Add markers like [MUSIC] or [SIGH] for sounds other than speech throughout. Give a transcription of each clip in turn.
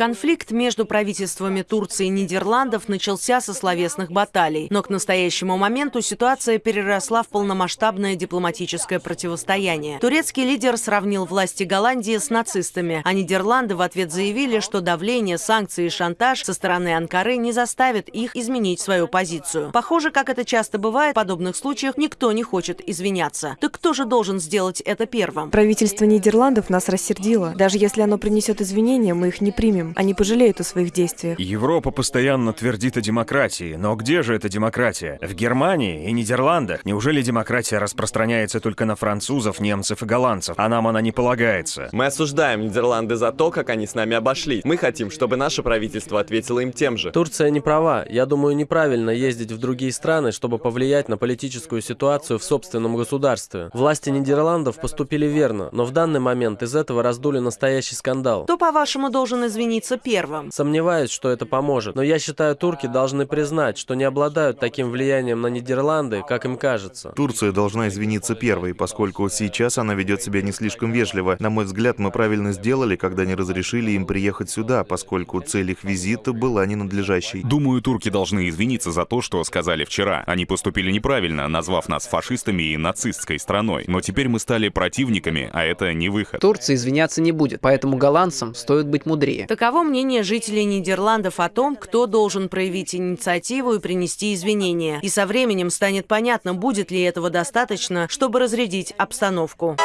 Конфликт между правительствами Турции и Нидерландов начался со словесных баталий, но к настоящему моменту ситуация переросла в полномасштабное дипломатическое противостояние. Турецкий лидер сравнил власти Голландии с нацистами, а Нидерланды в ответ заявили, что давление, санкции и шантаж со стороны Анкары не заставят их изменить свою позицию. Похоже, как это часто бывает, в подобных случаях никто не хочет извиняться. Так кто же должен сделать это первым? Правительство Нидерландов нас рассердило. Даже если оно принесет извинения, мы их не примем. Они пожалеют о своих действиях. Европа постоянно твердит о демократии, но где же эта демократия? В Германии и Нидерландах? Неужели демократия распространяется только на французов, немцев и голландцев, а нам она не полагается? Мы осуждаем Нидерланды за то, как они с нами обошли. Мы хотим, чтобы наше правительство ответило им тем же. Турция не права. Я думаю, неправильно ездить в другие страны, чтобы повлиять на политическую ситуацию в собственном государстве. Власти Нидерландов поступили верно, но в данный момент из этого раздули настоящий скандал. Кто, по-вашему, должен извиниться объединиться первым. Сомневаюсь, что это поможет, но я считаю, турки должны признать, что не обладают таким влиянием на Нидерланды, как им кажется. Турция должна извиниться первой, поскольку сейчас она ведет себя не слишком вежливо. На мой взгляд, мы правильно сделали, когда не разрешили им приехать сюда, поскольку цель их визита была ненадлежащей. Думаю, турки должны извиниться за то, что сказали вчера. Они поступили неправильно, назвав нас фашистами и нацистской страной. Но теперь мы стали противниками, а это не выход. Турция извиняться не будет, поэтому голландцам стоит быть мудрее. Такова Таково мнение жителей Нидерландов о том, кто должен проявить инициативу и принести извинения. И со временем станет понятно, будет ли этого достаточно, чтобы разрядить обстановку.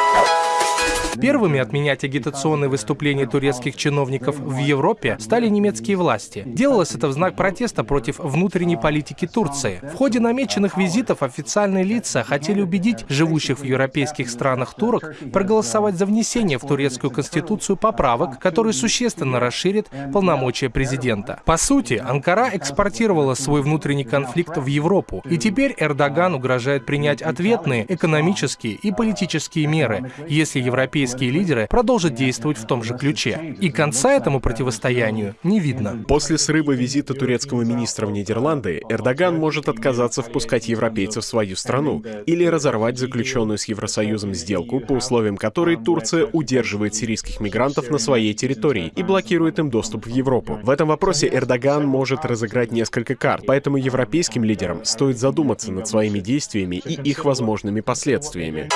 Первыми отменять агитационные выступления турецких чиновников в Европе стали немецкие власти. Делалось это в знак протеста против внутренней политики Турции. В ходе намеченных визитов официальные лица хотели убедить живущих в европейских странах турок проголосовать за внесение в турецкую конституцию поправок, которые существенно расширят полномочия президента. По сути, Анкара экспортировала свой внутренний конфликт в Европу, и теперь Эрдоган угрожает принять ответные экономические и политические меры, если европейские европейские лидеры продолжат действовать в том же ключе. И конца этому противостоянию не видно. После срыва визита турецкого министра в Нидерланды, Эрдоган может отказаться впускать европейцев в свою страну или разорвать заключенную с Евросоюзом сделку, по условиям которой Турция удерживает сирийских мигрантов на своей территории и блокирует им доступ в Европу. В этом вопросе Эрдоган может разыграть несколько карт, поэтому европейским лидерам стоит задуматься над своими действиями и их возможными последствиями.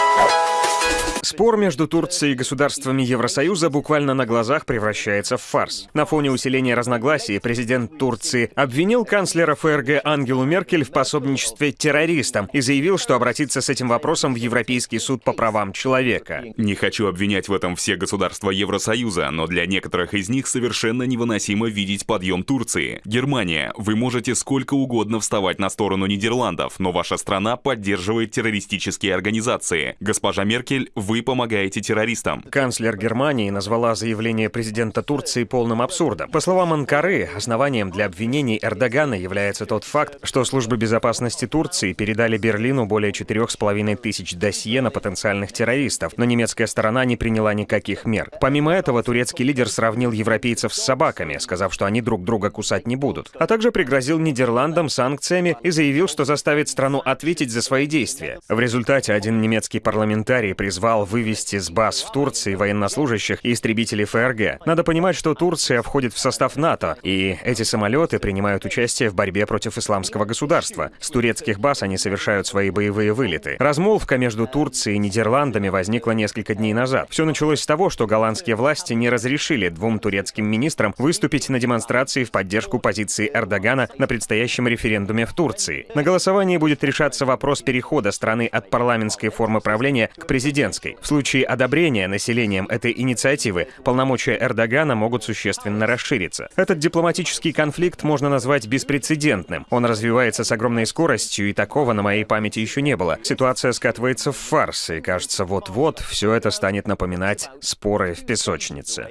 Спор между Турцией и государствами Евросоюза буквально на глазах превращается в фарс. На фоне усиления разногласий президент Турции обвинил канцлера ФРГ Ангелу Меркель в пособничестве террористам и заявил, что обратится с этим вопросом в Европейский суд по правам человека. Не хочу обвинять в этом все государства Евросоюза, но для некоторых из них совершенно невыносимо видеть подъем Турции. Германия, вы можете сколько угодно вставать на сторону Нидерландов, но ваша страна поддерживает террористические организации. Госпожа Меркель, вы вы помогаете террористам. Канцлер Германии назвала заявление президента Турции полным абсурдом. По словам Анкары, основанием для обвинений Эрдогана является тот факт, что службы безопасности Турции передали Берлину более четырех с половиной тысяч досье на потенциальных террористов, но немецкая сторона не приняла никаких мер. Помимо этого, турецкий лидер сравнил европейцев с собаками, сказав, что они друг друга кусать не будут, а также пригрозил Нидерландам санкциями и заявил, что заставит страну ответить за свои действия. В результате один немецкий парламентарий призвал приказал вывести с баз в Турции военнослужащих и истребителей ФРГ. Надо понимать, что Турция входит в состав НАТО, и эти самолеты принимают участие в борьбе против исламского государства. С турецких баз они совершают свои боевые вылеты. Размолвка между Турцией и Нидерландами возникла несколько дней назад. Все началось с того, что голландские власти не разрешили двум турецким министрам выступить на демонстрации в поддержку позиции Эрдогана на предстоящем референдуме в Турции. На голосовании будет решаться вопрос перехода страны от парламентской формы правления к президентской. Турции. В случае одобрения населением этой инициативы полномочия Эрдогана могут существенно расшириться. Этот дипломатический конфликт можно назвать беспрецедентным. Он развивается с огромной скоростью, и такого на моей памяти еще не было. Ситуация скатывается в фарс, и кажется, вот-вот все это станет напоминать споры в песочнице.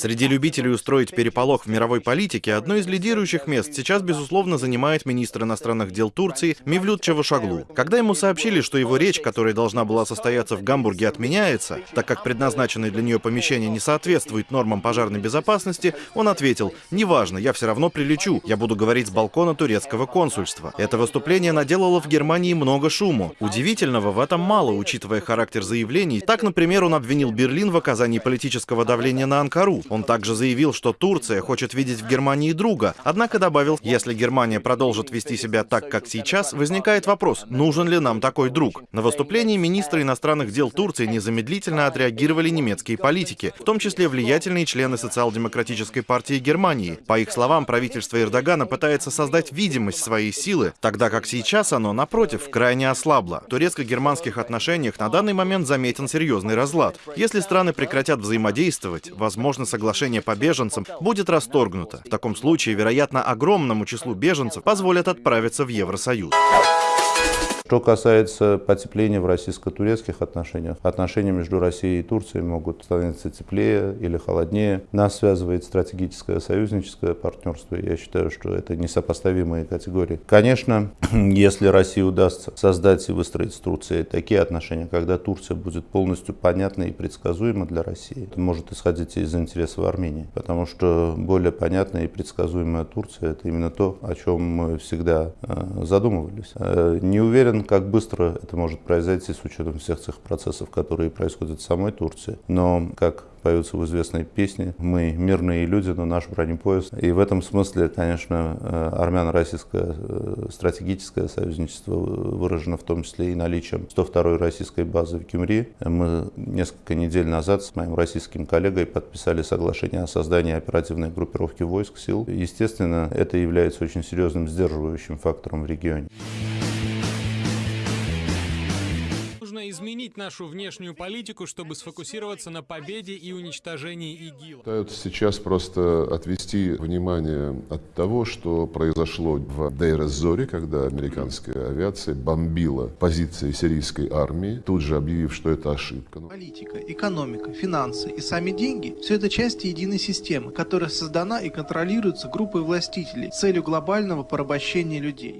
Среди любителей устроить переполох в мировой политике одно из лидирующих мест сейчас, безусловно, занимает министр иностранных дел Турции Мивлют Чавушаглу. Когда ему сообщили, что его речь, которая должна была состояться в Гамбурге, отменяется, так как предназначенное для нее помещение не соответствует нормам пожарной безопасности, он ответил, «Неважно, я все равно прилечу, я буду говорить с балкона турецкого консульства». Это выступление наделало в Германии много шуму. Удивительного в этом мало, учитывая характер заявлений. Так, например, он обвинил Берлин в оказании политического давления на Анкару. Он также заявил, что Турция хочет видеть в Германии друга, однако добавил, если Германия продолжит вести себя так, как сейчас, возникает вопрос, нужен ли нам такой друг. На выступлении министра иностранных дел Турции незамедлительно отреагировали немецкие политики, в том числе влиятельные члены социал-демократической партии Германии. По их словам, правительство Эрдогана пытается создать видимость своей силы, тогда как сейчас оно, напротив, крайне ослабло. В турецко-германских отношениях на данный момент заметен серьезный разлад. Если страны прекратят взаимодействовать, возможно, соглашение по беженцам будет расторгнуто. В таком случае, вероятно, огромному числу беженцев позволят отправиться в Евросоюз. Что касается потепления в российско-турецких отношениях, отношения между Россией и Турцией могут становиться теплее или холоднее. Нас связывает стратегическое союзническое партнерство. Я считаю, что это несопоставимые категории. Конечно, [CLEARS THROAT] если России удастся создать и выстроить с Турцией такие отношения, когда Турция будет полностью понятна и предсказуема для России, это может исходить из интересов Армении. Потому что более понятная и предсказуемая Турция – это именно то, о чем мы всегда э, задумывались. Э, не уверен, как быстро это может произойти с учетом всех тех процессов, которые происходят в самой Турции. Но, как поются в известной песне «Мы мирные люди, но наш бронепоезд». И в этом смысле, конечно, э, армяно-российское э, стратегическое союзничество выражено в том числе и наличием 102-й российской базы в Кюмри. Мы несколько недель назад с моим российским коллегой подписали соглашение о создании оперативной группировки войск, сил. Естественно, это является очень серьезным сдерживающим фактором в регионе. Изменить нашу внешнюю политику, чтобы сфокусироваться на победе и уничтожении ИГИЛ. Пытаются сейчас просто отвести внимание от того, что произошло в Дейр-Зоре, когда американская авиация бомбила позиции сирийской армии, тут же объявив, что это ошибка. Политика, экономика, финансы и сами деньги – все это части единой системы, которая создана и контролируется группой властителей с целью глобального порабощения людей.